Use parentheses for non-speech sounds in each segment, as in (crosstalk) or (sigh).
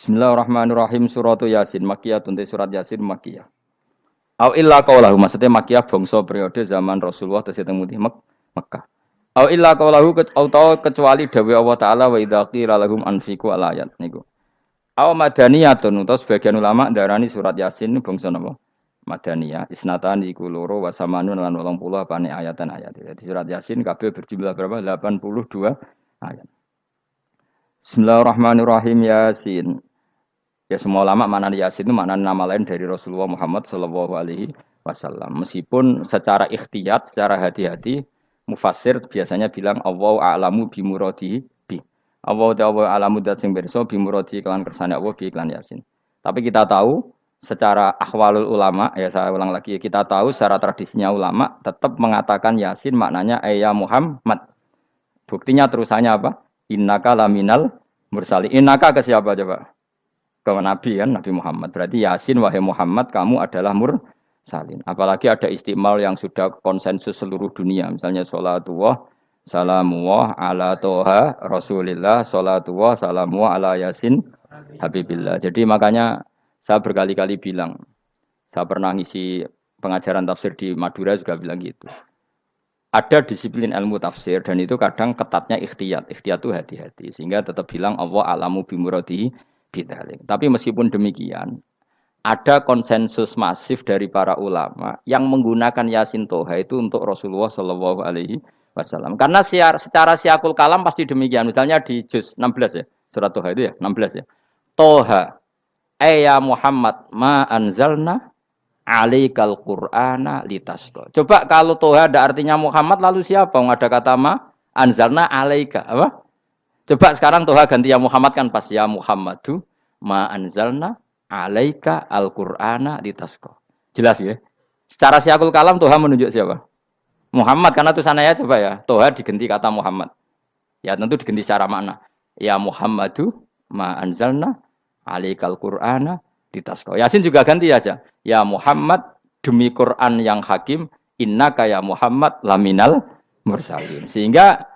Bismillahirrahmanirrahim suratu Yasin Makiyah tuntai surat Yasin Makiyah. Au illa qaulahu maksudnya Makiyah bangsa periode zaman Rasulullah tesih teng Mek Mekah. Au illa qaulahu atau kecuali dawe Allah taala wa idza qila lahum anfiqu al ayat niku. Au madaniyatun utawa sebagian ulama darani surat Yasin bangsa napa? Madaniyah isnatan iku loro wa samanun lan 80 apane ayatan ayat. Jadi surat Yasin kabeh berjumlah berapa? 82 ayat. Bismillahirrahmanirrahim Yasin. Ya semua ulama mana Yasin itu mana nama lain dari Rasulullah Muhammad Shallallahu Alaihi Wasallam. Meskipun secara ikhtiyat, secara hati-hati, mufassir biasanya bilang Allah a'lamu bimuradi bi. Allah Allah alamu dat sing berso bimuradi kawan kersane Allah bi iklan Yasin. Tapi kita tahu secara ahwalul ulama, ya saya ulang lagi, kita tahu secara tradisinya ulama tetap mengatakan Yasin maknanya ayah Muhammad. Buktinya terusannya apa? Innaka laminal mursali. Innaka ke siapa coba? Ke Nabi kan Nabi Muhammad. Berarti Yasin wahai Muhammad kamu adalah mursalin. Apalagi ada istimal yang sudah konsensus seluruh dunia. Misalnya sholatullah salamullah ala toha rasulillah sholatullah salamullah ala yasin habibillah. Jadi makanya saya berkali-kali bilang, saya pernah ngisi pengajaran tafsir di Madura juga bilang gitu. Ada disiplin ilmu tafsir dan itu kadang ketatnya ikhtiyat. Ikhtiyat itu hati-hati. Sehingga tetap bilang Allah alamu bimuradi bidalik. Tapi meskipun demikian, ada konsensus masif dari para ulama yang menggunakan Yasin Toha itu untuk Rasulullah Shallallahu Alaihi Wasallam. Karena siar, secara siakul kalam pasti demikian. Misalnya di juz 16 ya, surat Toha itu ya, 16 ya. Toha, ya Muhammad, ma anzalna alaikal Qur'ana litasqa. Coba kalau Toha ada artinya Muhammad, lalu siapa? Nggak ada kata ma anzalna alaika. Apa? Coba sekarang Tuhan ganti ya Muhammad kan pas ya Muhammadu ma anzalna alaika al-Qur'ana ditasko. Jelas ya? Secara siakul kalam Tuhan menunjuk siapa? Muhammad karena tuh sana ya coba ya. Tuhan diganti kata Muhammad. Ya tentu diganti secara makna. Ya Muhammadu ma anzalna alaikal Qur'ana ditasko. Yasin juga ganti aja. Ya Muhammad demi Quran yang hakim inna kaya Muhammad laminal mursalin. Sehingga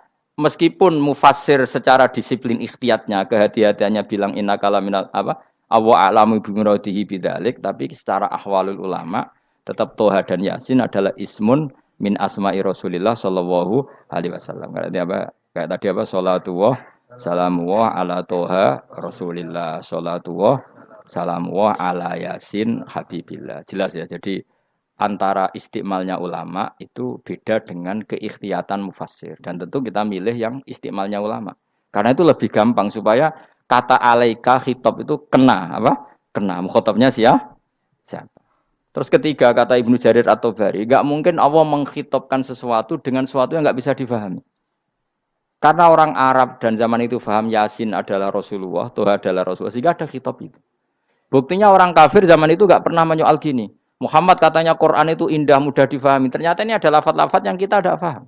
meskipun mufassir secara disiplin ikhtiyatnya kehati-hatiannya bilang inna kalaminal apa? Awa alamu bimuradihi bidalik tapi secara ahwalul ulama tetap toha dan yasin adalah ismun min asma'i rasulillah sallallahu alaihi wasallam. Kayak apa? Kayak tadi apa? Salatullah salamullah ala toha rasulillah. Salatullah salamullah ala yasin habibillah. Jelas ya? Jadi antara istimalnya ulama itu beda dengan keikhtiatan mufassir. Dan tentu kita milih yang istimalnya ulama. Karena itu lebih gampang supaya kata alaika khitab itu kena apa? Kena. Mukhotabnya siapa siapa? Terus ketiga kata Ibnu Jarir atau Bari nggak mungkin Allah mengkhitobkan sesuatu dengan sesuatu yang nggak bisa difahami. Karena orang Arab dan zaman itu faham Yasin adalah Rasulullah Tuhan adalah Rasulullah sehingga ada khitab itu. Buktinya orang kafir zaman itu nggak pernah menyoal gini Muhammad katanya Quran itu indah, mudah difahami. Ternyata ini ada lafat-lafat yang kita tidak paham.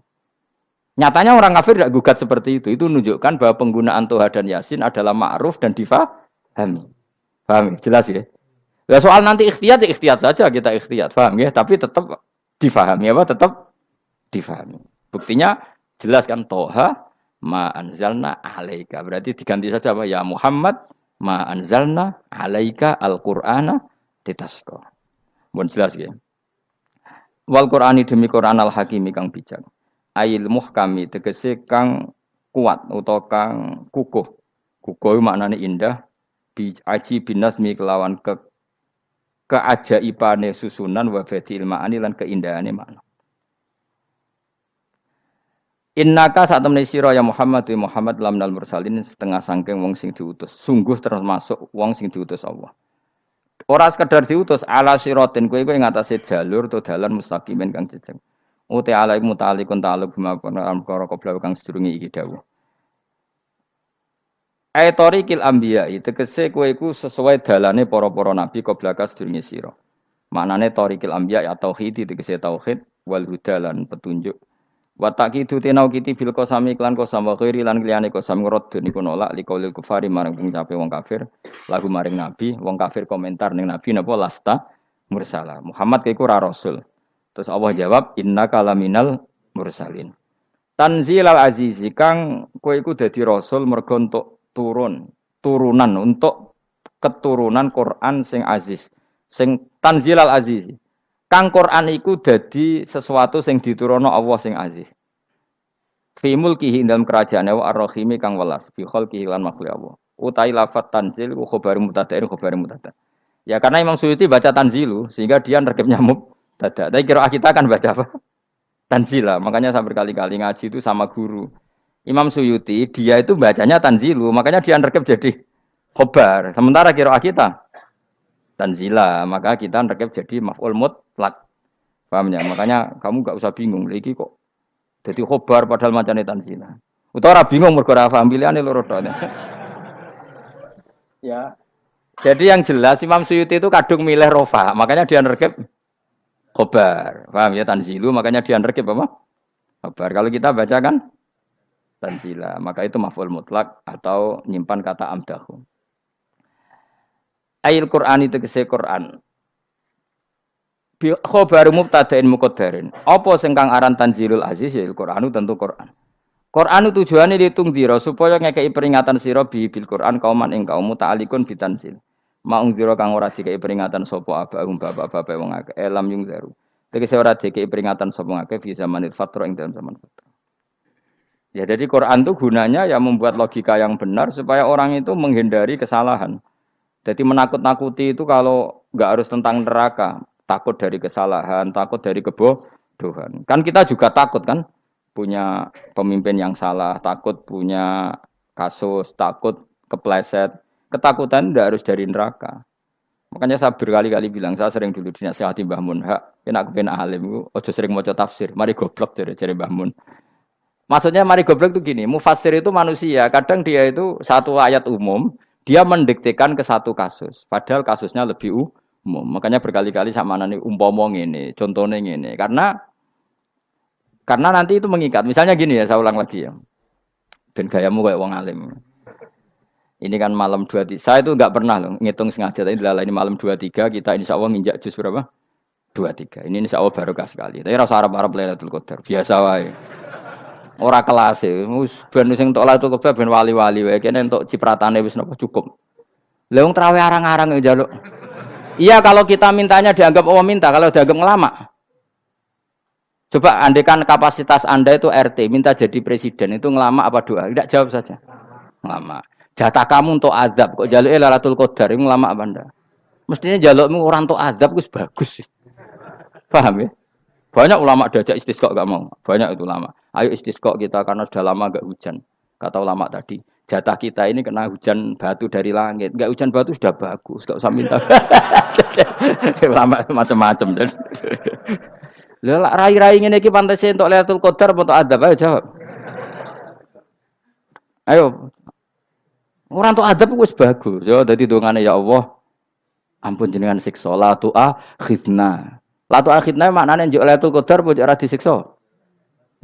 Nyatanya orang kafir tidak gugat seperti itu. Itu menunjukkan bahwa penggunaan Tuhan dan Yasin adalah ma'ruf dan difahami. Paham? Jelas ya? Ya soal nanti ikhtiyat, ya ikhtiyat saja kita ikhtiyat. Paham ya? Tapi tetap difahami apa? Tetap difahami. Buktinya jelas kan Toha ma anzalna alaika. Berarti diganti saja apa? Ya Muhammad ma anzalna alaika al-Qur'ana ditasqa. Mohon jelas ya. Wal Qur'ani demi Qur'an al hakimi kang bijak. Ail muhkami tegese kang kuat utawa kang kukuh. Kukuh maknane indah bi aji binasmi kelawan ke keajaibane susunan wa badil ma'ani lan keindahane makna. Innaka saat temen sira ya Muhammad wa Muhammad lamnal mursalin setengah sangking wong sing diutus. Sungguh termasuk wong sing diutus Allah. Ora sekedar diutus ala siratin kowe kowe ngatasi jalur to dalan mustaqimin kang jejeg. Uti ala mutalikun ta'aluk bima perkara qabla kang sedurunge iki dawuh. Aitori kil tegese kowe iku sesuai dalane para-para nabi qabla ka sedurunge sira. Maknane torikil ambiya ya tauhid tegese tauhid wal huda lan petunjuk Wa taqidu tinau kiti bil qasami klan qasam wa ghairi lan liyane qasam ngrad niku nolak liqaulil kufari marang pengucape wong kafir. Lagu maring nabi wong kafir komentar ning nabi napa? Lasta mursala. Muhammad kaiku ra rasul. Terus Allah jawab innaka laminal mursalin. Tanzil al azizi kang kowe iku dadi rasul mergo untuk turun turunan untuk keturunan Quran sing aziz, sing tanzilal aziz. Kang Quran iku dadi sesuatu sing diturunno Allah sing aziz. Fi mulkihi dalam kerajaan wa ar-rahimi kang welas fi khalqihi lan makhluk Allah. Utai lafat tanzil ku khabar mubtada'in khabar mubtada'. Ya karena Imam Suyuti baca tanzilu sehingga dia nerkep nyamuk tada. Tapi kira kita akan baca apa? (laughs) Tanzila. Makanya saya berkali-kali ngaji itu sama guru. Imam Suyuti dia itu bacanya tanzilu, makanya dia nerkep jadi khobar. Sementara kira kita tanzila, maka kita nerkep jadi maf'ul mutlak. Paham ya? Makanya kamu gak usah bingung lagi kok jadi khobar padahal macamnya tanzila. Utara bingung mergo ora paham pilihane loro (laughs) Ya. Jadi yang jelas Imam Suyuti itu kadung milih rofa, makanya dia nerkep khobar. Paham ya tanzilu, makanya dia nerkep apa? Khobar. Kalau kita baca kan tanzila, maka itu maf'ul mutlak atau nyimpan kata amdahu. Ayil Quran itu kese Quran khobar mubtada'in muqaddarin. Apa sing kang aran tanzilul aziz ya Qur'anu tentu Qur'an. Qur'anu tujuane ditung dira supaya ngekeki peringatan sira bi bil Qur'an kauman ing kaum ta'alikun bitanzil. Maung dira kang ora dikeki peringatan sapa abahum bapak-bapak wong akeh elam yung zaru. Tegese ora dikeki peringatan sapa ngakeh fi zamanil fatra ing dalam zaman fatra. Ya jadi Quran itu gunanya ya membuat logika yang benar supaya orang itu menghindari kesalahan. Jadi menakut-nakuti itu kalau nggak harus tentang neraka, takut dari kesalahan, takut dari kebodohan. Kan kita juga takut kan punya pemimpin yang salah, takut punya kasus, takut kepleset. Ketakutan tidak harus dari neraka. Makanya saya berkali-kali bilang, saya sering dulu dinasihati Mbah Mun, hak, kena kepen alim, ojo sering mau tafsir, mari goblok dari dari Mbah Mun. Maksudnya mari goblok itu gini, mufasir itu manusia, kadang dia itu satu ayat umum, dia mendiktekan ke satu kasus, padahal kasusnya lebih umum umum. Makanya berkali-kali sama nani umpomong ini, contohnya ini. Karena karena nanti itu mengikat. Misalnya gini ya, saya ulang lagi ya. Dan gayamu kayak wong alim. Ini kan malam dua tiga. Saya itu nggak pernah loh ngitung sengaja. Tapi ini malam dua tiga kita insya Allah nginjak jus berapa? Dua tiga. Ini insya Allah barokah sekali. Tapi rasa Arab Arab Lailatul Qadar biasa wae. Ora kelas e. Wis ben sing entuk Lailatul Qadar ben wali-wali wae. Kene entuk cipratane wis napa cukup. Lah wong traweh arang-arang ya jaluk. Iya kalau kita mintanya dianggap Allah minta, kalau dianggap ngelama. Coba andekan kapasitas Anda itu RT, minta jadi presiden, itu ngelama apa doa? Tidak jawab saja. Ngelama. Jatah kamu untuk adab, kok jaluk lalatul qadar, itu ngelama apa Anda? Mestinya jalukmu orang untuk adab, itu bagus. Paham ya? Banyak ulama diajak istisqok gak mau. Banyak itu lama. Ayo istisqok kita karena sudah lama gak hujan. Kata ulama tadi jatah kita ini kena hujan batu dari langit. Enggak hujan batu sudah bagus, enggak usah minta. (laughs) Lama macam-macam. Lah rai-rai ngene iki sih untuk Lailatul Qadar untuk adab ayo jawab. Ayo. Orang untuk adab wis bagus. Yo dadi dongane ya Allah. Ampun jenengan siksa la tu'a khidna. La tu'a khidna maknane njuk Lailatul Qadar pun ora disiksa.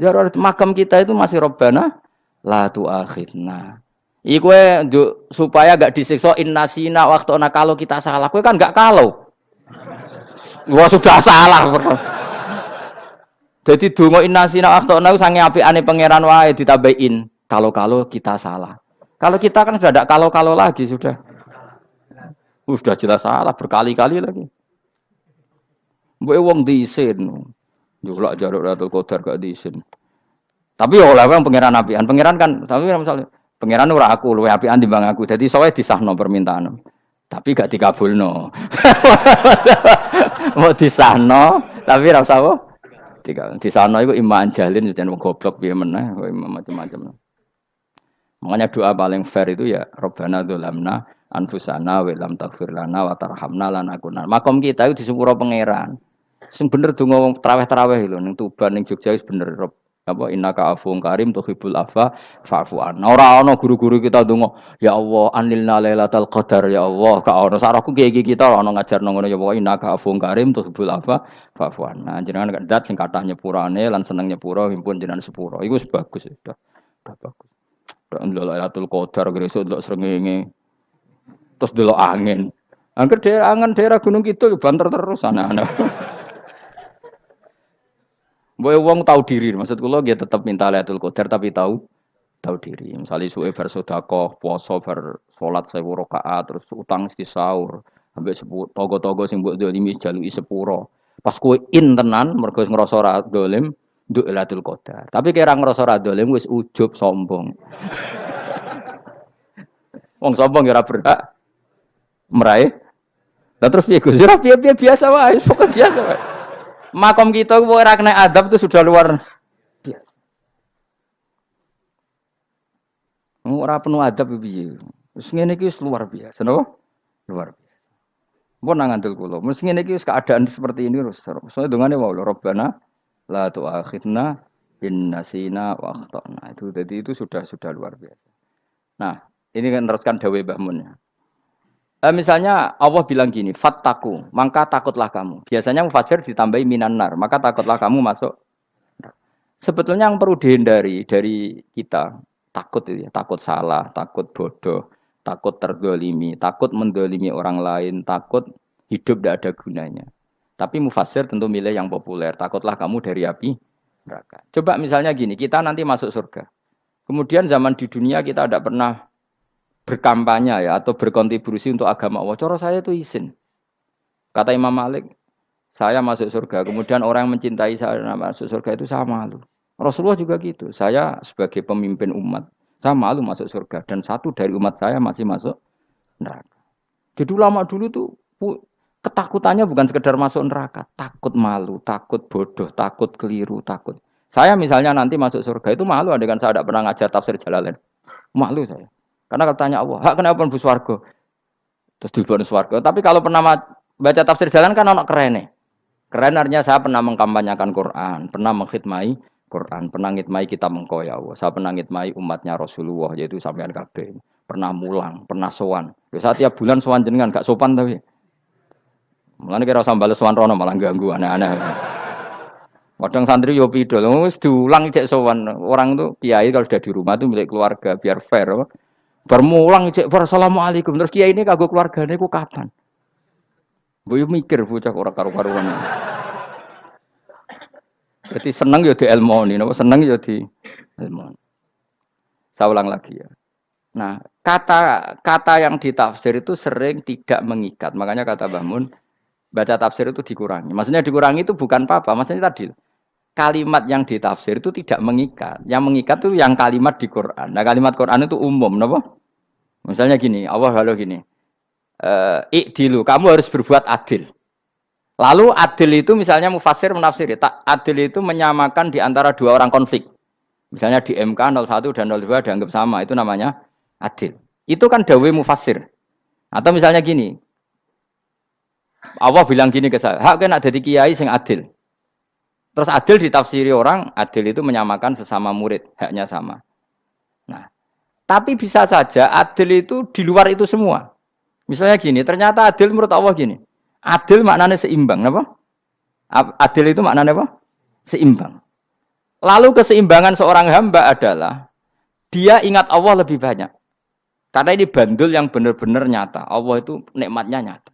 Ya makam kita itu masih robbana la tu'a khidna. Iku supaya gak disiksa innasina waktu ona kalau kita salah. Kue kan gak kalau. Wah sudah salah. Jadi dungo innasina waktu ona sange api ane pangeran wae ditambahin. Kalau-kalau kita salah. Kalau kita kan sudah ada kalau-kalau lagi sudah. Sudah jelas salah berkali-kali lagi. Mbok wong diisin. Julak jaruk Ratul Qadar gak diisin. Tapi ya oleh pangeran apian. Pangeran kan tapi misalnya Pangeran ora aku luwe apian timbang aku. Jadi sowe disahno permintaan. Tapi gak dikabulno. (laughs) Mau disahno, tapi ora usah apa? Tiga. Disahno iku iman jalin jan wong goblok piye meneh, macam-macam. Makanya doa paling fair itu ya Robbana dzulamna anfusana wa lam lana wa tarhamna lanakunanna. Makom kita itu di sepuro pangeran. Sing bener donga wong traweh-traweh lho ning Tuban ning Jogja wis bener apa innaka afuwun karim tuhibbul afa fa'fu an. Ora ana guru-guru kita donga, ya Allah anilna lailatul qadar ya Allah. Ka ana saraku kiye kita ora ana ngajarno ngono ya Allah innaka afuwun karim tuhibbul afa fa'fu an. Nah jenengan dat sing kathah nyepurane lan seneng nyepuro himpun jenengan sepuro. Iku wis bagus. Sudah bagus. Dak lailatul qadar gresuk ndelok srengenge. Terus ndelok angin. Angger daerah angen daerah Gunung Kidul banter terus anak-anak. (laughs) Boy wong tahu diri, maksud kula dia tetap minta Lailatul Qadar tapi tahu tahu diri. Misalnya suwe bar sedekah, puasa bar saya rakaat terus utang mesti sahur sampai sepuluh togo-togo sing buat dolimi jalui sepuro. Pas kue in tenan mergo ora dolim nduk Lailatul Qadar. Tapi kira ngerasa ora dolim wis ujub sombong. (laughs) Wong sombong kira berhak. Meraih. Lah terus piye Gus? Ora piye-piye biasa wae pokok biasa wae makom kita ora kena adab itu sudah luar Ora penuh adab piye. Wis ngene iki luar biasa, napa? Luar biasa. Mpun nang ngandel kula. Ngene iki keadaan seperti ini terus. Soale dongane wae Rabbana la tu'akhidna in nasina wa akhtana. Itu jadi itu sudah sudah luar biasa. Nah, ini kan teruskan dawe Mbah. Eh, misalnya Allah bilang gini, fattaku, maka takutlah kamu. Biasanya mufasir ditambahi minan nar, maka takutlah kamu masuk. Sebetulnya yang perlu dihindari dari kita, takut itu ya, takut salah, takut bodoh, takut terdolimi, takut mendolimi orang lain, takut hidup tidak ada gunanya. Tapi mufasir tentu milih yang populer, takutlah kamu dari api neraka. Coba misalnya gini, kita nanti masuk surga. Kemudian zaman di dunia kita tidak pernah berkampanye ya atau berkontribusi untuk agama Allah. Coro saya itu izin. Kata Imam Malik, saya masuk surga. Kemudian orang yang mencintai saya masuk surga itu sama malu. Rasulullah juga gitu. Saya sebagai pemimpin umat, saya malu masuk surga dan satu dari umat saya masih masuk neraka. Jadi lama dulu tuh ketakutannya bukan sekedar masuk neraka, takut malu, takut bodoh, takut keliru, takut. Saya misalnya nanti masuk surga itu malu dengan saya tidak pernah ngajar tafsir Jalalain. Malu saya. Karena katanya Allah, hak kenapa pun bus warga? Terus di warga. Tapi kalau pernah baca tafsir jalan kan anak keren nih. Keren artinya saya pernah mengkampanyakan Quran, pernah mengkhidmai Quran, pernah ngitmai kita mengkau ya Allah. Saya pernah ngitmai umatnya Rasulullah yaitu sampean kabeh. Pernah mulang, pernah sowan. Ya tiap bulan sowan jenengan gak sopan tapi. Mulane kira usah bales sowan rono malah ganggu aneh-aneh. Kadang santri yo pidol, wis diulang cek sowan. Orang tuh kiai kalau sudah di rumah tuh milik keluarga biar fair. Bermulang cek assalamualaikum terus kiai ini kagok keluarganya ku kapan? Bu mikir bocah orang karu-karuan. Jadi seneng ya di ilmoni, nopo seneng ya di ilmoni. Saya ulang lagi ya. Nah, kata kata yang ditafsir itu sering tidak mengikat. Makanya kata Bahmun, baca tafsir itu dikurangi. Maksudnya dikurangi itu bukan apa-apa. Maksudnya tadi kalimat yang ditafsir itu tidak mengikat. Yang mengikat itu yang kalimat di Quran. Nah, kalimat Quran itu umum, nopo. Misalnya gini, Allah kalau gini, e, ikdilu, kamu harus berbuat adil. Lalu adil itu misalnya mufasir menafsir tak adil itu menyamakan di antara dua orang konflik. Misalnya di MK 01 dan 02 dianggap sama, itu namanya adil. Itu kan dawe mufasir. Atau misalnya gini, Allah bilang gini ke saya, hak kena jadi kiai sing adil. Terus adil ditafsiri orang, adil itu menyamakan sesama murid, haknya sama. Nah, tapi bisa saja adil itu di luar itu semua. Misalnya gini, ternyata adil menurut Allah gini, Adil maknanya seimbang, apa? Adil itu maknanya apa? Seimbang. Lalu keseimbangan seorang hamba adalah dia ingat Allah lebih banyak. Karena ini bandul yang benar-benar nyata. Allah itu nikmatnya nyata.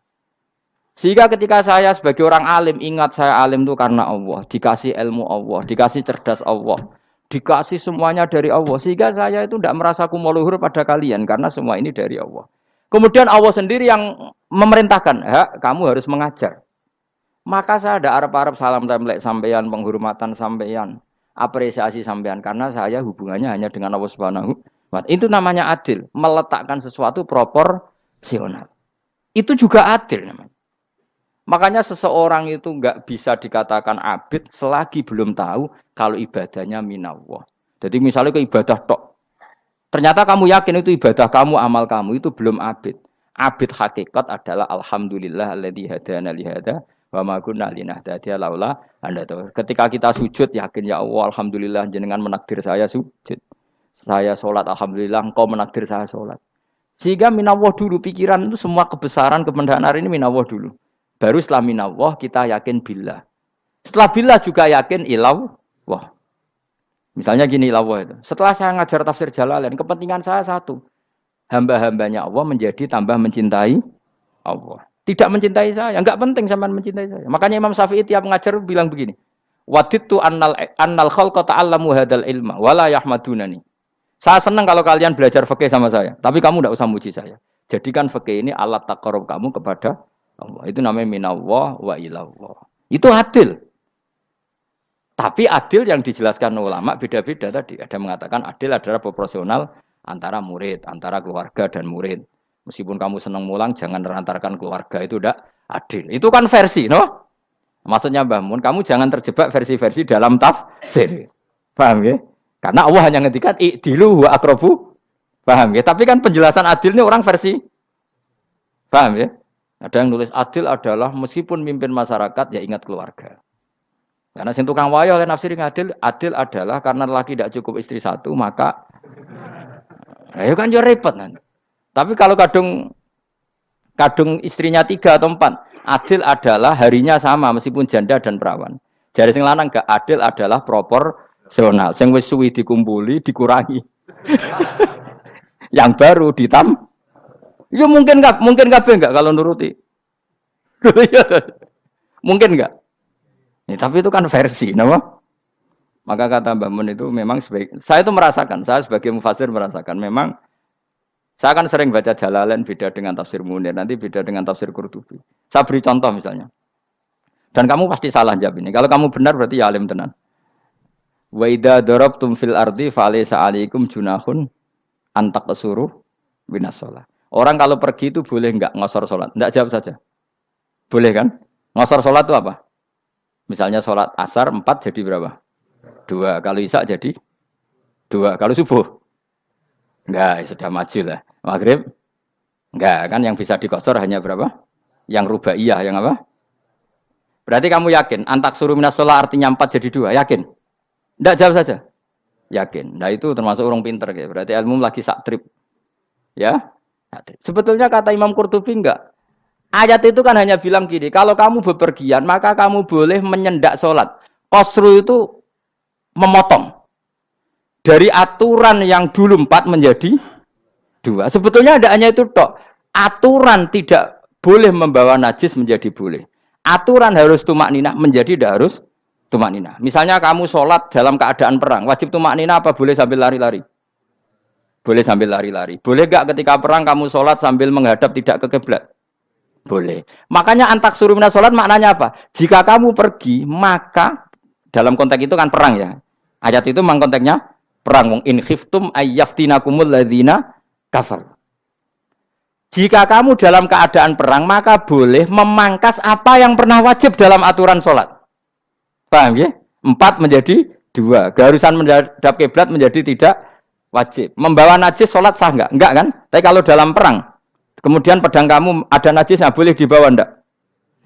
Sehingga ketika saya sebagai orang alim ingat saya alim itu karena Allah, dikasih ilmu Allah, dikasih cerdas Allah, dikasih semuanya dari Allah. Sehingga saya itu tidak merasa kumuluhur pada kalian karena semua ini dari Allah. Kemudian Allah sendiri yang memerintahkan, ya, kamu harus mengajar. Maka saya ada Arab-Arab salam templek sampeyan, penghormatan sampeyan, apresiasi sampeyan karena saya hubungannya hanya dengan Allah Subhanahu wa Itu namanya adil, meletakkan sesuatu proporsional. Itu juga adil namanya. Makanya seseorang itu nggak bisa dikatakan abid selagi belum tahu kalau ibadahnya minallah. Jadi misalnya ke ibadah tok, Ternyata kamu yakin itu ibadah kamu, amal kamu itu belum abid. Abid hakikat adalah alhamdulillah alladzi hadana li hada wa ma kunna linahtadiya laula anda tahu. Ketika kita sujud yakin ya Allah alhamdulillah jenengan menakdir saya sujud. Saya sholat alhamdulillah engkau menakdir saya sholat. Sehingga minallah dulu pikiran itu semua kebesaran kemendahan ini minallah dulu. Baru setelah minallah kita yakin billah. Setelah billah juga yakin ilau wah. Misalnya gini lawa itu. Setelah saya ngajar tafsir Jalalain, kepentingan saya satu. Hamba-hambanya Allah menjadi tambah mencintai Allah. Tidak mencintai saya, enggak penting sama mencintai saya. Makanya Imam Syafi'i tiap ngajar bilang begini. Waditu annal annal khalqa ta'allamu hadal ilma wala yahmadunani. Saya senang kalau kalian belajar fikih sama saya, tapi kamu tidak usah muji saya. Jadikan fikih ini alat takarub kamu kepada Allah. Itu namanya minallah wa ilallah. Itu adil. Tapi adil yang dijelaskan ulama beda-beda tadi. Ada mengatakan adil adalah proporsional antara murid, antara keluarga dan murid. Meskipun kamu senang mulang, jangan merantarkan keluarga itu tidak adil. Itu kan versi, no? Maksudnya Mbah Mun, kamu jangan terjebak versi-versi dalam tafsir. Paham ya? Karena Allah hanya ngendikan i'dilu wa akrobu. Paham ya? Tapi kan penjelasan adil ini orang versi. Paham ya? Ada yang nulis adil adalah meskipun mimpin masyarakat ya ingat keluarga. Karena sing tukang wayo kan nafsirin adil, adil adalah karena laki tidak cukup istri satu maka ayo kan yo repot nanti. Tapi kalau kadung kadung istrinya tiga atau empat, adil adalah harinya sama meskipun janda dan perawan. Jadi sing lanang gak adil adalah propor Rasional. Sing wis suwi dikumpuli, dikurangi. (laughs) yang baru ditam. Ya mungkin nggak, mungkin nggak enggak kalau nuruti. Iya mungkin nggak. Ya, tapi itu kan versi, nama. Maka kata Mbak Mun itu memang sebagai, saya itu merasakan, saya sebagai mufasir merasakan memang saya akan sering baca Jalalain beda dengan tafsir Munir, nanti beda dengan tafsir Qurtubi. Saya beri contoh misalnya. Dan kamu pasti salah jawab ini. Kalau kamu benar berarti ya alim tenan. Wa idza darabtum fil ardi falaysa alaikum junahun antak kesuruh binas sholat. Orang kalau pergi itu boleh enggak ngosor sholat? Enggak jawab saja. Boleh kan? Ngosor sholat itu apa? Misalnya sholat asar empat jadi berapa? Dua. Kalau isak jadi dua. Kalau subuh? Enggak, sudah maju lah. Maghrib? Enggak, kan yang bisa dikosor hanya berapa? Yang rubaiyah, yang apa? Berarti kamu yakin, antak suruh minas sholat artinya empat jadi dua, yakin? Tidak jawab saja. Yakin. Nah itu termasuk orang pinter. Ya. Berarti ilmu lagi sak trip. Ya. Sebetulnya kata Imam Qurtubi enggak. Ayat itu kan hanya bilang gini, kalau kamu bepergian maka kamu boleh menyendak sholat. Kosru itu memotong. Dari aturan yang dulu empat menjadi dua. Sebetulnya ada hanya itu tok. Aturan tidak boleh membawa najis menjadi boleh. Aturan harus tumak ninah menjadi tidak harus tumak nina. Misalnya kamu sholat dalam keadaan perang, wajib tumak nina apa boleh sambil lari-lari? Boleh sambil lari-lari. Boleh gak ketika perang kamu sholat sambil menghadap tidak ke kiblat? Boleh. Makanya antak surumina sholat maknanya apa? Jika kamu pergi, maka dalam konteks itu kan perang ya. Ayat itu memang konteksnya perang. Wong in khiftum ayyaftinakumul ladina kafar. Jika kamu dalam keadaan perang, maka boleh memangkas apa yang pernah wajib dalam aturan sholat. Paham ya? Empat menjadi dua. Keharusan menghadap kiblat menjadi tidak wajib. Membawa najis sholat sah enggak? Enggak kan? Tapi kalau dalam perang, kemudian pedang kamu ada najisnya, boleh dibawa enggak?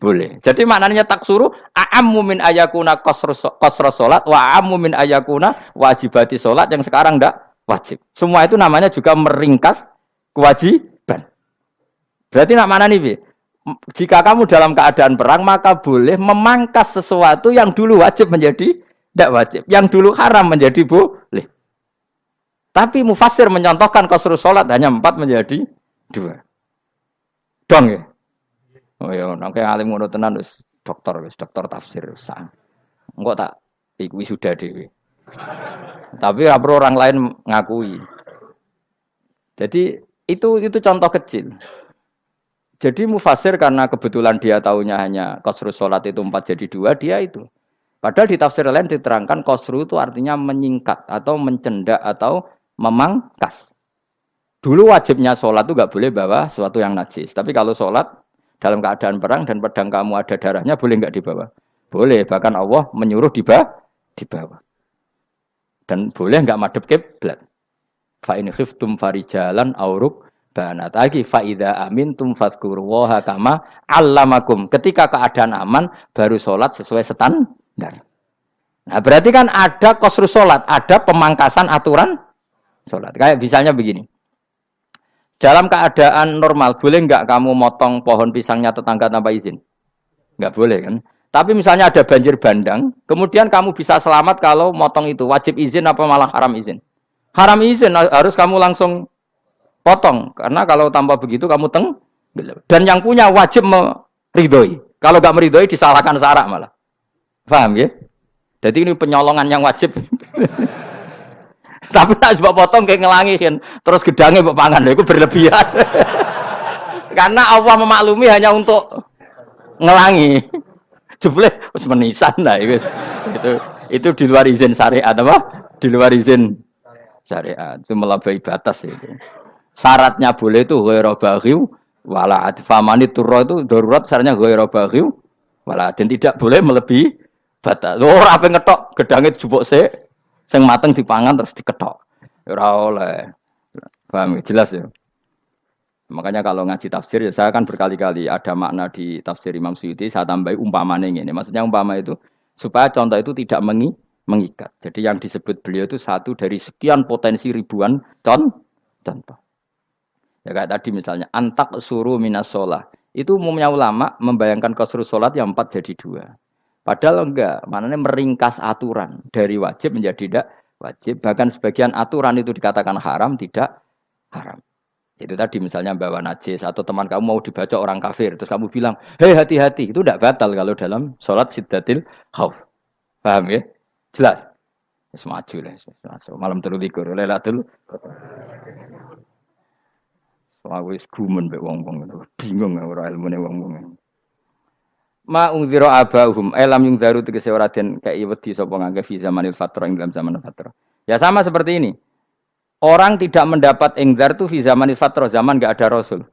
Boleh. Jadi maknanya tak suruh a'ammu min ayakuna kosro sholat wa min ayakuna wajibati sholat yang sekarang enggak wajib. Semua itu namanya juga meringkas kewajiban. Berarti nak mana nih, jika kamu dalam keadaan perang maka boleh memangkas sesuatu yang dulu wajib menjadi tidak wajib, yang dulu haram menjadi boleh. Tapi mufasir menyontohkan kosru sholat hanya empat menjadi dua. Dong ya. Oh ya, nangke alim ngono tenan wis dokter wis dokter tafsir sah. Enggak tak iku sudah dewi. Tapi apa orang lain ngakui. Jadi itu itu contoh kecil. Jadi mufasir karena kebetulan dia tahunya hanya kosru sholat itu empat jadi dua, dia itu. Padahal di tafsir lain diterangkan kosru itu artinya menyingkat atau mencendak atau memangkas. Dulu wajibnya sholat itu nggak boleh bawa sesuatu yang najis. Tapi kalau sholat dalam keadaan perang dan pedang kamu ada darahnya boleh nggak dibawa? Boleh. Bahkan Allah menyuruh dibawa. dibawa. Dan boleh nggak madep kiblat. Fa in khiftum farijalan auruk banat lagi faida amin tum fadkurullaha kama allamakum ketika keadaan aman baru sholat sesuai standar nah berarti kan ada kosru sholat ada pemangkasan aturan sholat. Kayak misalnya begini. Dalam keadaan normal boleh nggak kamu motong pohon pisangnya tetangga tanpa izin? Nggak boleh kan? Tapi misalnya ada banjir bandang kemudian kamu bisa selamat kalau motong itu. Wajib izin apa malah haram izin? Haram izin harus kamu langsung potong. Karena kalau tanpa begitu kamu teng dan yang punya wajib meridoi kalau gak meridoi disalahkan sarak malah. Paham ya? Jadi ini penyolongan yang wajib (laughs) Tapi tak sebab potong kayak ngelangihin, terus gedangnya mbok pangan, itu berlebihan. (laughs) Karena Allah memaklumi hanya untuk ngelangi. Jebule wis menisan lah itu. Itu itu di luar izin syariat apa? Di luar izin syariat. Itu melampaui batas itu. Syaratnya boleh itu ghairu baghiw wala famani turro itu darurat syaratnya ghairu baghiw wala dan tidak boleh melebihi batas. Ora apa ngetok gedangnya jupuk sik Sing mateng dipangan terus diketok. Ora oleh. Paham ya? jelas ya. Makanya kalau ngaji tafsir ya saya kan berkali-kali ada makna di tafsir Imam Suyuti saya tambahi umpamanya ini. Maksudnya umpama itu supaya contoh itu tidak mengi, mengikat. Jadi yang disebut beliau itu satu dari sekian potensi ribuan con contoh. Ya kayak tadi misalnya antak suruh minas sholat. Itu umumnya ulama membayangkan kosru sholat yang empat jadi dua. Padahal enggak, maknanya meringkas aturan dari wajib menjadi tidak wajib. Bahkan sebagian aturan itu dikatakan haram, tidak haram. Itu tadi misalnya bawa najis atau teman kamu mau dibaca orang kafir, terus kamu bilang, hei hati-hati, itu tidak batal kalau dalam sholat sidatil khauf. Paham ya? Jelas? Semaju lah, malam terlalu likur, lelatul. Soalnya wis gumen be wong-wong bingung ora ilmune wong-wong ma abahum. Elam yung daru tegese ora den kei wedi sapa ngangge fi zamanil fatra ing dalam zaman fatra ya sama seperti ini. Orang tidak mendapat ingdar tuh fi zamanil fatra zaman gak ada rasul.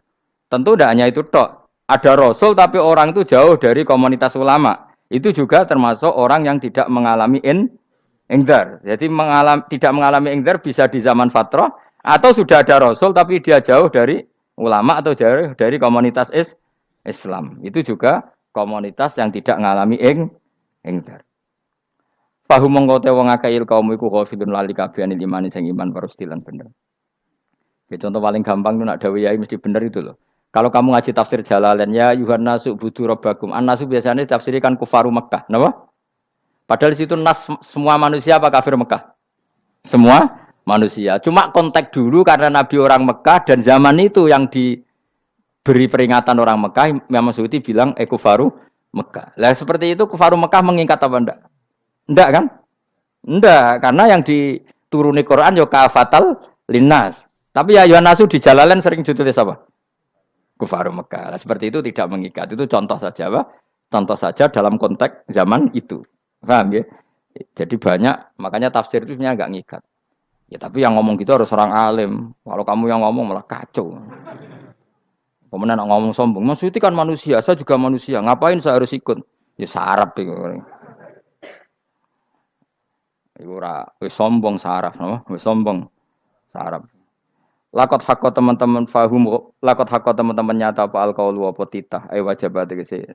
Tentu tidak hanya itu tok. Ada rasul tapi orang itu jauh dari komunitas ulama. Itu juga termasuk orang yang tidak mengalami in ingdar jadi mengalami tidak mengalami ingdar bisa di zaman fatra atau sudah ada rasul tapi dia jauh dari ulama atau jauh dari komunitas is Islam. Itu juga komunitas yang tidak ngalami ing ingdar. Fahum mongko te wong akeh kaum iku ghafidun lali kabehane iman sing iman parustilan bener. Ya, contoh paling gampang tuh nak dawai mesti bener itu loh. Kalau kamu ngaji tafsir Jalalain ya Yuhan nasu budu robbakum. An nasu biasanya tafsirikan kufaru Mekah, napa? Padahal di situ nas semua manusia apa kafir Mekah? Semua manusia. Cuma kontak dulu karena Nabi orang Mekah dan zaman itu yang di beri peringatan orang Mekah, Imam Suyuti bilang ekufaru Mekah. Lah seperti itu kufaru Mekah mengikat apa enggak? Enggak kan? Enggak, karena yang dituruni Quran yo kafatal linnas. Tapi ya Yohanasu di jalalan sering ditulis apa? Kufaru Mekah. Lah seperti itu tidak mengikat. Itu contoh saja, apa? Contoh saja dalam konteks zaman itu. Paham ya? Jadi banyak, makanya tafsir itu sebenarnya enggak ngikat. Ya tapi yang ngomong gitu harus orang alim. Kalau kamu yang ngomong malah kacau. Kemudian ngomong sombong, Suti kan manusia, saya juga manusia. Ngapain saya harus ikut? Ya sarap itu. Iku ora wis sombong saraf, no? Sombong saraf. Lakot hakko teman-teman fahum, lakot hakko teman-teman nyata apa alkohol apa titah, ayo wajib sih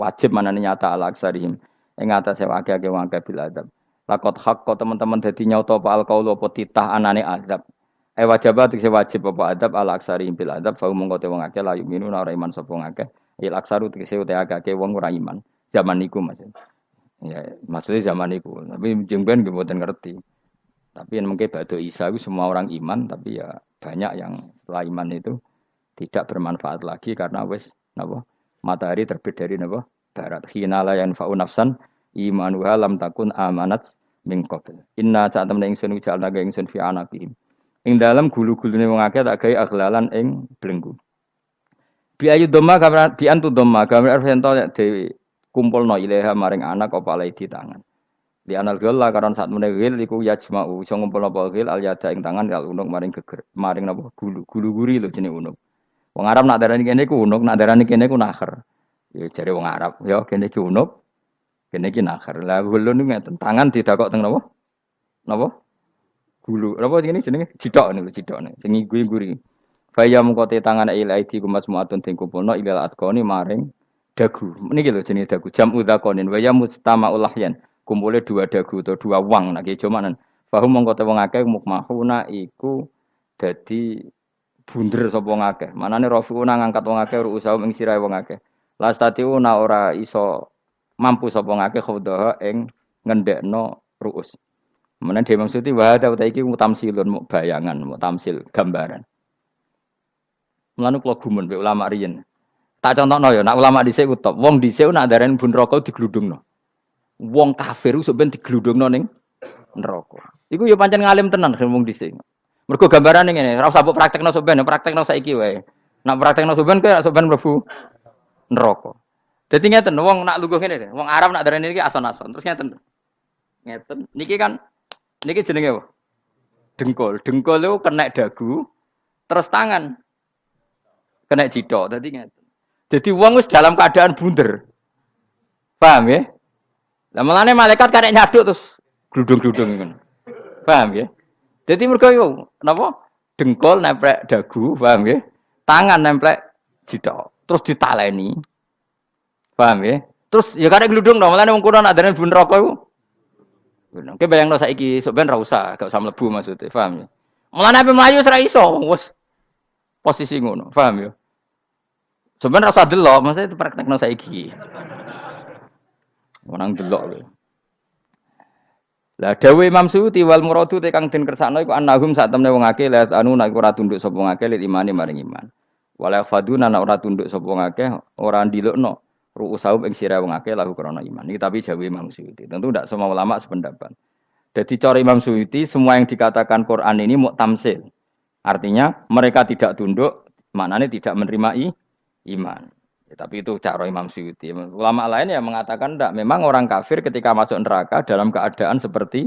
wajib mana nyata al aksarihim. Ing atase wake-wake wangke bil adab. Lakot hakko teman-teman dadi nyata apa alkohol apa titah anane azab. Eh wajibat sing wajib apa adab ala aksari bil adab fa mung kote wong akeh la yuminu ora iman sapa akeh. Il aksaru tegese ute akeh wong ora iman. Zaman niku Mas. Ya, maksudnya zaman niku. Tapi jengben nggih mboten ngerti. Tapi yang mungkin batu Isa itu semua orang iman, tapi ya banyak yang setelah iman itu tidak bermanfaat lagi karena wes napa matahari terbit dari napa barat. Hina la yanfa'u nafsan imanuha lam takun amanat min. Inna saat temen ingsun ujalna ingsun fi anaqihim. Ing dalam gulu-gulune wong akeh tak gawe aghlalan ing belenggu. Bi ayu doma gambar bi antu doma gambar arfento dewi kumpulno maring anak apa alai di tangan. Di anal gela karon saat meneh gil iku yajma'u iso ngumpulno apa gil al yada ing tangan kal unuk maring geger maring napa gulu gulu guri lho jenenge unuk. Wong Arab nak darani kene ku unuk, nak darani kene ku nakher. Ya jare wong Arab, ya kene ki unuk, kene ki nakher. Lah ulun ngeten, tangan didakok teng napa? Napa? Gulu. Apa ini jenenge? Cidok nih, cidok nih. Sing guri-guri. Faya mengkote tangan il aidi kumas muatun ting kumpulno ilal atkoni maring dagu. Ini gitu jenis dagu. Jam udhakonin. Waya mustama ulahyan. Kumpulnya dua dagu atau dua wang. Nah kayak cumanan. Fahum mengkote wong akeh mukmahuna iku dadi bunder sapa wong akeh. Manane rafiuna ngangkat wong akeh ruusahu ing sirahe wong akeh. Lastatiuna ora iso mampu sapa wong akeh khawdaha ing ruus. Kemudian dia maksudnya wah ada utai iki mutamsilun mau bayangan, mau tamsil gambaran. Melanu kalau gumun be ulama riyen. Tak contoh no ya, nak ulama dhisik utop. Wong dhisik nak darani bun rokok digludungno. Wong kafir sok ben digludungno ning neraka. Iku ya pancen ngalim tenan ngomong dhisik. Mergo gambaran ngene, ora usah mbok praktekno sampean, praktekno saiki wae. Nak praktekno sampean kowe sampean mlebu neraka. Dadi ngeten, wong nak lungguh ngene, wong Arab nak darani iki ason-ason. Terus ngeten. Ngeten. Niki kan niki jenenge apa? Dengkul. Dengkul itu kena dagu, terus tangan kena jidok. Dadi ngeten. Jadi wong wis dalam keadaan bunder. Paham ya? Lah mulane malaikat karek nyaduk terus gludung-gludung ngono. Paham ya? Jadi mergo yo napa? Dengkul nempel dagu, paham ya? Tangan nempel jidok. Terus ditaleni. Paham ya? Terus ya karek gludung dong, mulane wong kuno nak dene bun rokok Oke bayangno saiki sok ben ra usah, gak usah maksudnya, paham ya? Mulane ape mlayu ora iso, wis posisi ngono, paham ya? Sebenarnya rasa delok, maksudnya itu praktekno saiki. Orang delok lho. Lah dawuh Imam Suyuti wal muradu te kang den kersakno iku annahum sak temne wong akeh la anu nek ora tunduk sapa wong akeh lil imani maring iman. Wala faduna nek ora tunduk sapa wong akeh ora ndilukno ru'usahum ing sira wong akeh lahu krana iman. Iki tapi jawab Imam Suyuti. Tentu tidak semua ulama sependapat. Jadi cara Imam Suyuti semua yang dikatakan Quran ini mau tamsil. Artinya mereka tidak tunduk, maknanya tidak menerima iman. Ya, tapi itu cara Imam Syuuti. Ulama lain yang mengatakan tidak. Memang orang kafir ketika masuk neraka dalam keadaan seperti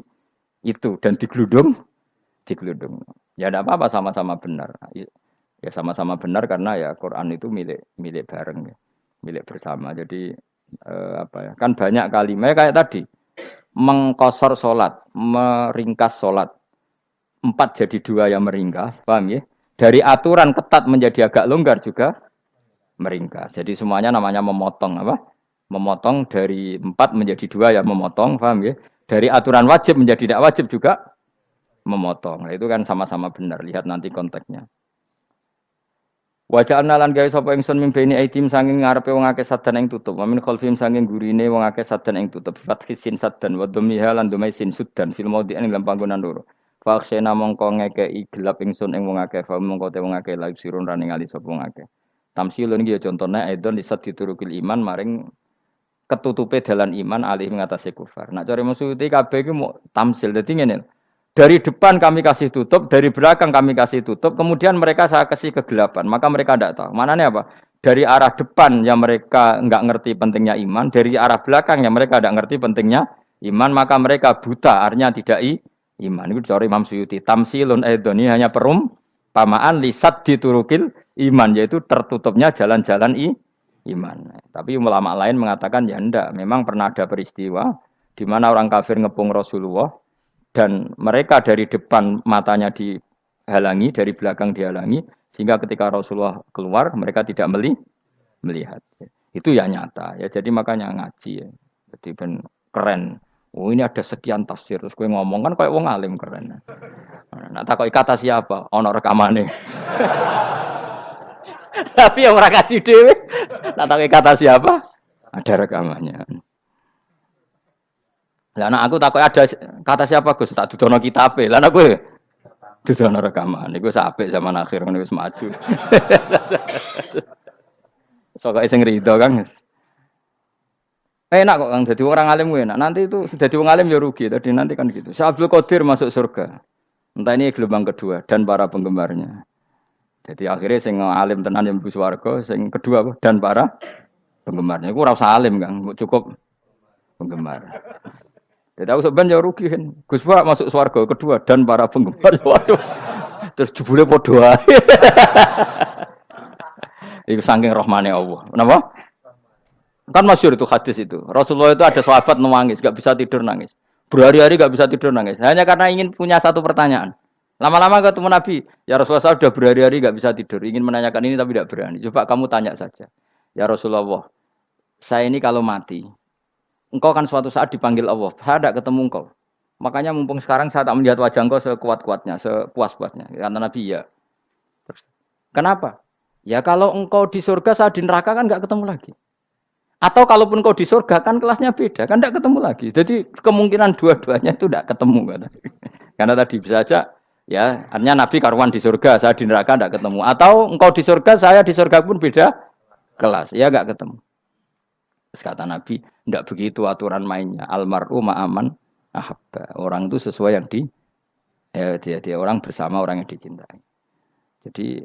itu dan digeludung, digeludung. Ya tidak apa-apa sama-sama benar. Ya sama-sama benar karena ya Quran itu milik milik bareng ya, milik bersama. Jadi eh, apa ya? Kan banyak kalimat kayak tadi mengkosor solat, meringkas solat. Empat jadi dua yang meringkas, paham ya? Dari aturan ketat menjadi agak longgar juga meringkas. Jadi semuanya namanya memotong apa? Memotong dari empat menjadi dua ya memotong, paham ya? Dari aturan wajib menjadi tidak wajib juga memotong. Nah, itu kan sama-sama benar. Lihat nanti konteksnya. Wajah analan gawe sapa ingsun mimpeni aitim sanging ngarepe wong akeh sadan ing tutup. Wa min khalfim sanging gurine wong akeh sadan ing tutup. Fathi sin sadan wa dhamiha lan dhumai sin sudan fil maudhi ing dalam panggonan loro. Fa khsena mongko ngekeki gelap ingsun ing wong akeh fa mongko te wong akeh lagi sirun raning ali sapa wong akeh. Tamsilun iki ya contone aidon disat diturukil iman maring ketutupe dalan iman alih mengatasi kufar. Nah cari maksudnya kabeh iki mau tamsil. Dadi ngene. Dari depan kami kasih tutup, dari belakang kami kasih tutup, kemudian mereka saya kasih kegelapan. Maka mereka tidak tahu. Mana nih apa? Dari arah depan yang mereka nggak ngerti pentingnya iman, dari arah belakang yang mereka tidak ngerti pentingnya iman, maka mereka buta, artinya tidak i, iman. Itu dari Imam Suyuti. Tamsilun aidon ini hanya perum, pamaan lisat diturukil iman yaitu tertutupnya jalan-jalan i iman. Tapi ulama lain mengatakan ya ndak, memang pernah ada peristiwa di mana orang kafir ngepung Rasulullah dan mereka dari depan matanya dihalangi, dari belakang dihalangi sehingga ketika Rasulullah keluar mereka tidak meli melihat. Itu ya nyata ya. Jadi makanya ngaji ya. Jadi ben keren. Oh ini ada sekian tafsir terus gue ngomong kan kayak wong alim keren. Nah, tak kata siapa? Ono rekamane. (laughs) Tapi yang orang kaji dewe, tak tahu kata siapa, ada rekamannya. Lah anak aku takut ada kata siapa Gus tak dudono kitab. Lah anak gue dudono rekaman. Iku sampai zaman akhir ngono wis maju. (laughs) Sokoke sing rido Kang. Enak kok Kang jadi orang alim gue enak. Nanti itu jadi orang alim ya rugi. Tadi nanti kan gitu. Syekh Abdul Qadir masuk surga. Entah ini gelombang kedua dan para penggemarnya. Jadi akhirnya sing alim tenan yang bus warga, sing kedua dan para penggemarnya. Aku rasa alim kan, cukup penggemar. Jadi aku sebenarnya ya rugi kan. Gus Pak masuk swarga kedua dan para penggemar. (laughs) Waduh. Terus jebule padha ae. (laughs) Itu saking rahmane Allah. Kenapa? Kan masyur itu hadis itu. Rasulullah itu ada sahabat nangis, gak bisa tidur nangis. Berhari-hari gak bisa tidur nangis. Hanya karena ingin punya satu pertanyaan. Lama-lama ketemu Nabi, ya Rasulullah saya sudah berhari-hari nggak bisa tidur, ingin menanyakan ini tapi tidak berani. Coba kamu tanya saja, ya Rasulullah, saya ini kalau mati, engkau kan suatu saat dipanggil Allah, saya tidak ketemu engkau. Makanya mumpung sekarang saya tak melihat wajah engkau sekuat-kuatnya, sepuas-puasnya. Karena Nabi ya. Kenapa? Ya kalau engkau di surga, saya di neraka kan nggak ketemu lagi. Atau kalaupun engkau di surga kan kelasnya beda, kan tidak ketemu lagi. Jadi kemungkinan dua-duanya itu tidak ketemu. Kata. (laughs) Karena tadi bisa saja Ya, artinya Nabi karuan di surga, saya di neraka tidak ketemu. Atau engkau di surga, saya di surga pun beda kelas. Ya nggak ketemu. Terus kata Nabi, tidak begitu aturan mainnya. Almaru ma'aman ahabba. Orang itu sesuai yang di ya dia dia orang bersama orang yang dicintai. Jadi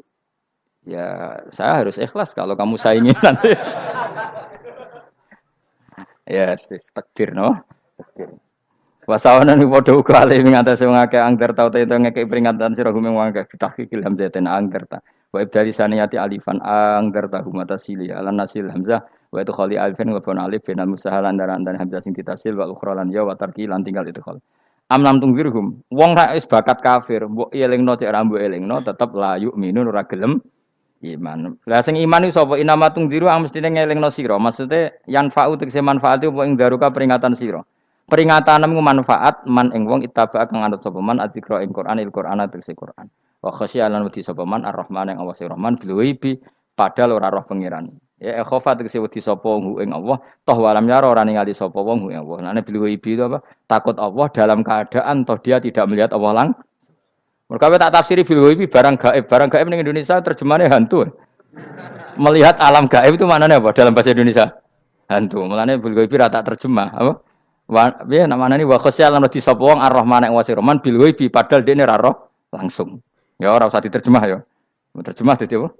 ya saya harus ikhlas kalau kamu saingi (laughs) nanti. ya yes, takdir no. Takdir. Wasawana ni padha uga ale ing atase wong akeh angger tau itu ngekek peringatan sira gumeng wong akeh tahqiqil hamzatin angger ta. Wa ibdali saniyati alifan angger ta humata sili ala nasil hamzah wa itu khali alifin wa alif bin musahalan dan dan hamzah sing ditasil wa ukhra lan ya wa tarki lan tinggal itu khol. Am lam tungzirhum wong ra wis bakat kafir mbok elingno cek ra mbok elingno tetep la yu'minun ora gelem iman. Lah sing iman iku sapa inama tungziru ang mestine ngelingno sira. Maksude yan fa'u tegese manfaat apa ing daruka peringatan sira. Peringatan nemu manfaat man ing wong itaba kang anut sapa man adzikra ing Quran il Quran tegese Quran. Wa khasya lan wedi sapa man ar-Rahman ing Allah Rahman bil padahal ora roh pangeran. Ya khofa tegese wedi sapa wong ing Allah toh walam yara ora ningali sapa wong ing Allah. Nane bil ghaibi itu apa? Takut Allah dalam keadaan toh dia tidak melihat Allah lang. Mereka tak tafsiri bil ghaibi barang gaib. Barang gaib ning Indonesia terjemahannya hantu. Melihat alam gaib itu maknanya apa dalam bahasa Indonesia? Hantu. Mulane bil ghaibi rata terjemah apa? Wa ya namanya ini wa khosya lan di sapa wong ar-Rahman yang wasi Rahman bil ghaibi padahal dene ra langsung. Ya ora usah diterjemah ya. Terjemah dadi apa?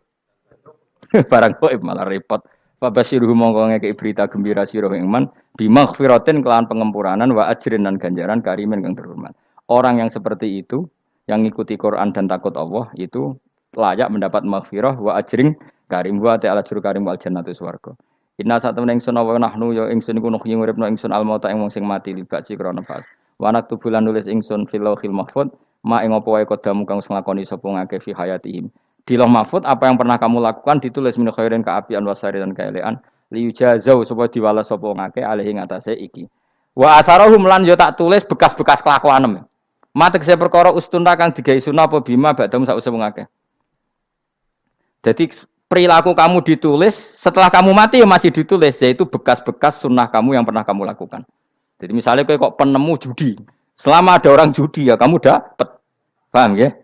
(laughs) Barang gaib malah repot. Fabasiruhu mongko ngeke berita gembira sira ing man bimaghfiratin kelawan pengempuranan wa ajrin dan ganjaran karimin kang terhormat. Orang yang seperti itu yang ngikuti Quran dan takut Allah itu layak mendapat maghfirah wa ajring karim wa ta'ala juru karim wal jannatu swarga. Inna saat temen ingsun awa nahnu ya ingsun iku nuhyi nguripno ingsun al mauta ing wong sing mati libat si krana pas. Wa naktubulan nulis ingsun fil lauhil mahfud ma ing apa wae kodamu kang nglakoni sapa ngake fi hayatihim. Di lauh mahfud apa yang pernah kamu lakukan ditulis min khairin kaapian wasari dan kaelean liyujazau supaya diwalas sapa ngake alih ing atase iki. Wa atharahum lan yo tak tulis bekas-bekas kelakuanem. Mate saya perkara ustuna kang digawe sunah apa bima badam sak usah ngake. Jadi perilaku kamu ditulis, setelah kamu mati ya masih ditulis, yaitu bekas-bekas sunnah kamu yang pernah kamu lakukan. Jadi misalnya kok penemu judi, selama ada orang judi ya kamu dapat, paham ya?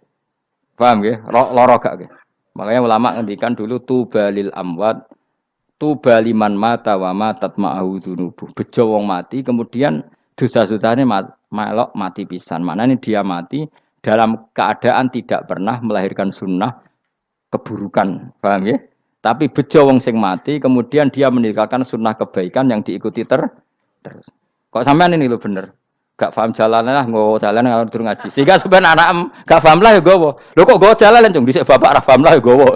Paham ya? Loro gak ya? Makanya ulama ngendikan dulu tu balil amwat, tu baliman mata wa matat ma'ahu dunubuh. Bejo wong mati, kemudian dosa-dosanya melok mati pisan. Mana ini dia mati dalam keadaan tidak pernah melahirkan sunnah keburukan, paham ya? Tapi bejo wong sing mati, kemudian dia meninggalkan sunnah kebaikan yang diikuti ter terus. Kok sampean ini lo bener? Gak paham jalan lah, nggak jalan nggak turun ngaji. Sehingga sebenarnya anak em gak paham lah ya gue. Lo kok gue jalan dong? Disek bapak rah paham lah ya gue.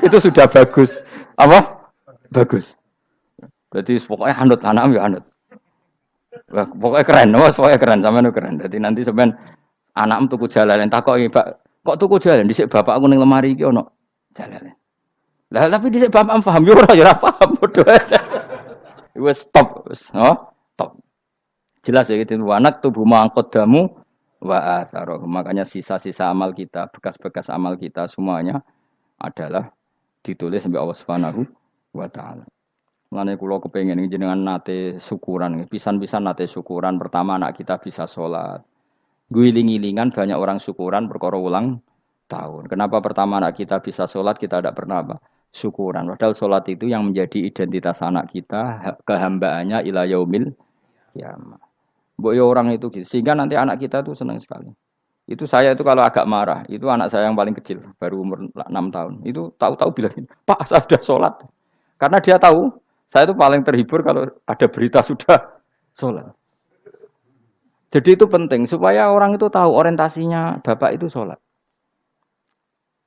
(laughs) Itu sudah bagus. Apa? Bagus. Berarti pokoknya anut anak ya anut. Wah, pokoknya keren, wah, pokoknya keren, sama keren. Jadi nanti sebenarnya anak em tuku jalan, takut pak Kok tuku jalan dhisik bapak aku ning lemari iki ono jalan. Lah tapi dhisik bapak paham yo ora yo ora paham padha. (laughs) Wis stop, oh, stop. Jelas ya gitu, anak tubuh mangkot damu wa atharoh. Makanya sisa-sisa amal kita, bekas-bekas amal kita semuanya adalah ditulis sampai Allah Subhanahu wa taala. Mulane kula kepengin jenengan nate syukuran, pisan-pisan nate syukuran pertama anak kita bisa sholat, Guling-gilingan banyak orang syukuran perkara ulang tahun. Kenapa pertama anak kita bisa sholat kita tidak pernah apa? Syukuran. Padahal sholat itu yang menjadi identitas anak kita, kehambaannya ila yaumil kiamah. Bu ya orang itu gitu. Sehingga nanti anak kita tuh senang sekali. Itu saya itu kalau agak marah, itu anak saya yang paling kecil, baru umur 6 tahun. Itu tahu-tahu bilang, Pak saya sudah sholat. Karena dia tahu, saya itu paling terhibur kalau ada berita (laughs) sudah sholat. Jadi itu penting supaya orang itu tahu orientasinya bapak itu sholat.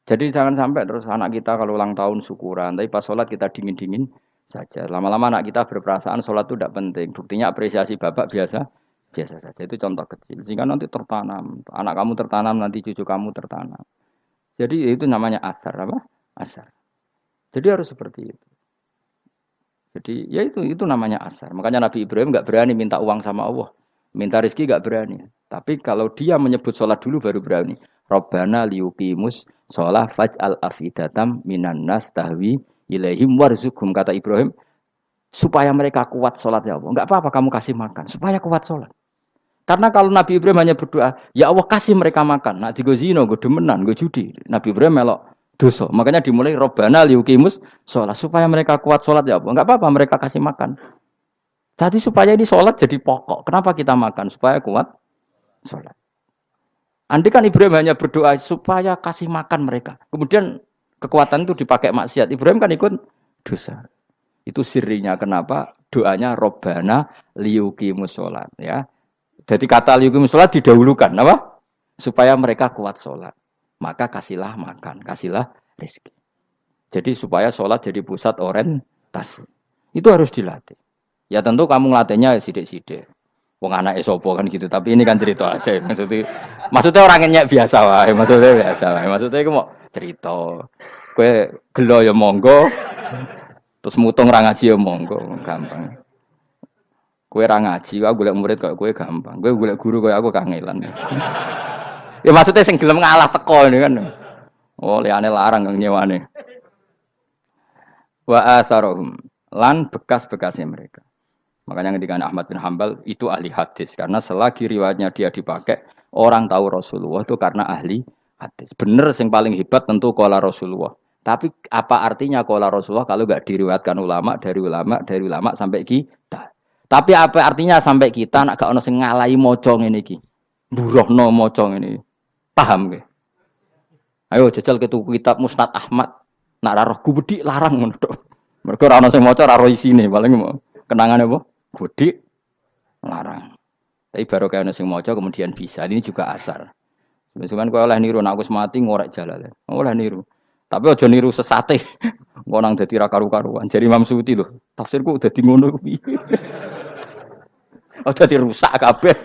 Jadi jangan sampai terus anak kita kalau ulang tahun syukuran, tapi pas sholat kita dingin-dingin saja. Lama-lama anak kita berperasaan sholat itu tidak penting. Buktinya apresiasi bapak biasa, biasa saja. Itu contoh kecil. Sehingga nanti tertanam, anak kamu tertanam, nanti cucu kamu tertanam. Jadi itu namanya asar apa? Asar. Jadi harus seperti itu. Jadi ya itu itu namanya asar. Makanya Nabi Ibrahim nggak berani minta uang sama Allah. Minta rezeki gak berani. Tapi kalau dia menyebut sholat dulu baru berani. Robbana liuqimus sholat faj'al afidatam minan nas tahwi ilaihim warzukum. Kata Ibrahim, supaya mereka kuat sholat ya Allah. Enggak apa-apa kamu kasih makan, supaya kuat sholat. Karena kalau Nabi Ibrahim hanya berdoa, ya Allah kasih mereka makan. Nak digo zino, gue demenan, gue judi. Nabi Ibrahim melok dosa. Makanya dimulai Robbana liuqimus sholat. Supaya mereka kuat sholat ya Allah. Enggak apa-apa mereka kasih makan. Jadi supaya ini sholat jadi pokok. Kenapa kita makan? Supaya kuat sholat. Andai kan Ibrahim hanya berdoa supaya kasih makan mereka. Kemudian kekuatan itu dipakai maksiat. Ibrahim kan ikut dosa. Itu sirinya kenapa doanya Robbana liuki musolat ya. Jadi kata liuki musolat didahulukan apa? Supaya mereka kuat sholat. Maka kasihlah makan, kasihlah rezeki. Jadi supaya sholat jadi pusat orientasi. Itu harus dilatih. Ya tentu kamu ngelatihnya sidik-sidik. Wong anak esopo kan gitu. Tapi ini kan cerita aja. (laughs) Maksudnya, maksudnya orangnya biasa wae. Maksudnya biasa wae. Maksudnya itu mau cerita. Kue gelo ya monggo. Terus mutung ra ngaji ya monggo, gampang. Kue ra ngaji, aku golek murid kok kue gampang. Kue golek guru kok aku kangelan. ya maksudnya sing gelem ngalah teko ini kan. Oh, liane larang kang nyewane. Wa asarohum lan bekas-bekasnya mereka. Makanya ketika Ahmad bin Hambal itu ahli hadis karena selagi riwayatnya dia dipakai orang tahu Rasulullah itu karena ahli hadis. Bener yang paling hebat tentu kola Rasulullah. Tapi apa artinya kola Rasulullah kalau nggak diriwayatkan ulama dari ulama dari ulama sampai kita? Tapi apa artinya sampai kita nak gak ono sing ngalai mocong ini ki? no mocong ini. Paham ke? Ayo jajal ke kitab Musnad Ahmad. Nak roh gubedi larang menurut. Mereka ora ono sing maca ora isine, paling kenangan apa? Gede larang. Tapi baru kayak nasi mojo kemudian bisa. Ini juga asar. Cuman kau oleh niru, nak aku mati ngorek jalan. Oleh niru. Tapi ojo niru sesate. (laughs) Kau nang jadi rakaru karuan. Jadi Imam Suti loh. Tafsirku udah ngono. (laughs) (laughs) Udah dirusak kabeh.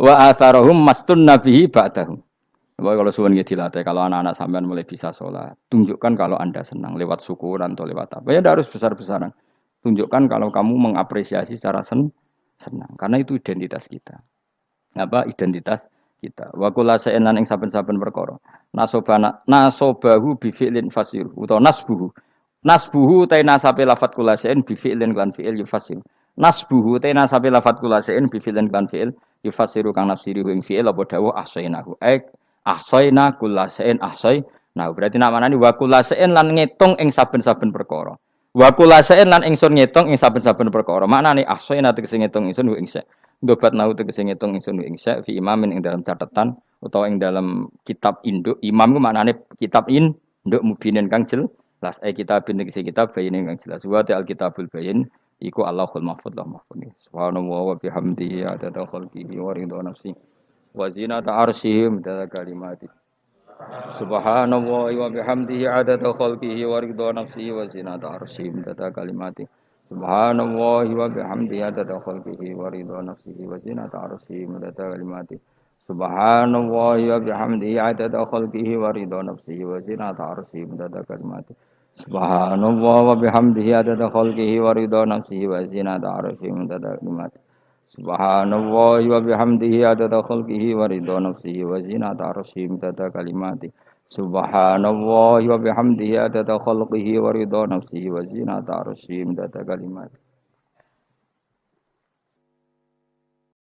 Wa atharohum mastun nabihi ba'dahum. Bahwa kalau suwun gitu dilatih, kalau anak-anak sampean mulai bisa sholat, tunjukkan kalau anda senang lewat syukuran atau lewat apa. Ya harus besar-besaran. Tunjukkan kalau kamu mengapresiasi secara sen senang. Karena itu identitas kita. Apa identitas kita. Wa kula sa'enan ing saben-saben perkara. Nasobana nasobahu bi fi'lin fasir utawa nasbuhu. Nasbuhu ta nasabe lafat kula sa'en bi fi'lin lan fi'il yufasir. Nasbuhu ta nasabe lafat kula sa'en bi fi'lin lan fi'il yufasiru kang nafsiri ing fi'il apa dawuh ahsainahu. Ek ahsaina kula sa'en ahsai. Nah, berarti namanya wa kula sa'en lan ngitung ing saben-saben perkara. Wa kula sa'in lan ingsun ngitung ing saben-saben perkara. Maknane ahsayna tegese ngitung ingsun ing sa. Ndobat nau tegese ngitung ingsun ing sa fi imamin ing dalam catatan utawa ing dalam kitab induk. Imam ku maknane kitab induk mubinin kang jelas. Eh kitab tegese kitab bayin kang jelas. Wa al kitabul bayin iku Allahul mahfuz lah mahfuz. Subhanallah wa bihamdihi adada khalqihi wa ridha nafsi. Wa zinata arsyihi midada kalimati. Subhanallah wa bihamdihi adada khalqihi wa ridha nafsihi wa zinata arsyihi midada kalimati. Subhanallah wa bihamdihi adada khalqihi wa ridha nafsihi wa zinata arsyihi midada kalimati. Subhanallah wa bihamdihi adada khalqihi wa ridha nafsihi wa zinata arsyihi midada kalimati. Subhanallah wa bihamdihi adada khalqihi wa ridha nafsihi wa zinata arsyihi midada kalimati. Subhanallah wa bihamdihi adada khalqihi wa ridha nafsihi wa zinata arsyihi midada kalimati. Subhanallah wa bihamdihi adada khalqihi wa ridha nafsihi wa zinata arsyihi midada kalimati.